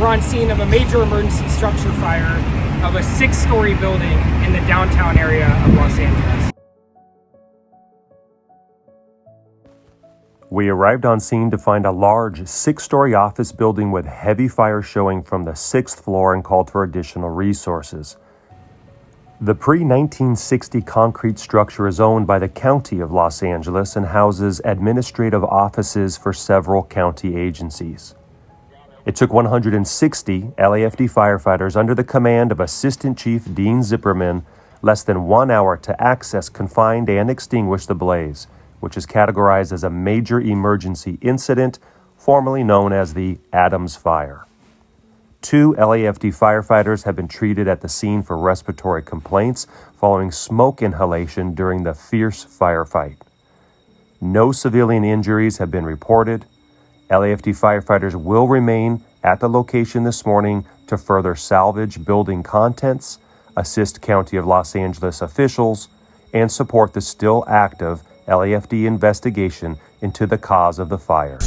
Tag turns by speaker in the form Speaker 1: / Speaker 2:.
Speaker 1: We're on scene of a major emergency structure fire of a six-story building in the downtown area of Los Angeles.
Speaker 2: We arrived on scene to find a large six story office building with heavy fire showing from the sixth floor and called for additional resources. The pre 1960 concrete structure is owned by the County of Los Angeles and houses administrative offices for several county agencies. It took 160 LAFD firefighters under the command of Assistant Chief Dean Zipperman less than one hour to access, confine, and extinguish the blaze which is categorized as a major emergency incident, formerly known as the Adams Fire. Two LAFD firefighters have been treated at the scene for respiratory complaints following smoke inhalation during the fierce firefight. No civilian injuries have been reported. LAFD firefighters will remain at the location this morning to further salvage building contents, assist County of Los Angeles officials, and support the still active LAFD investigation into the cause of the fire.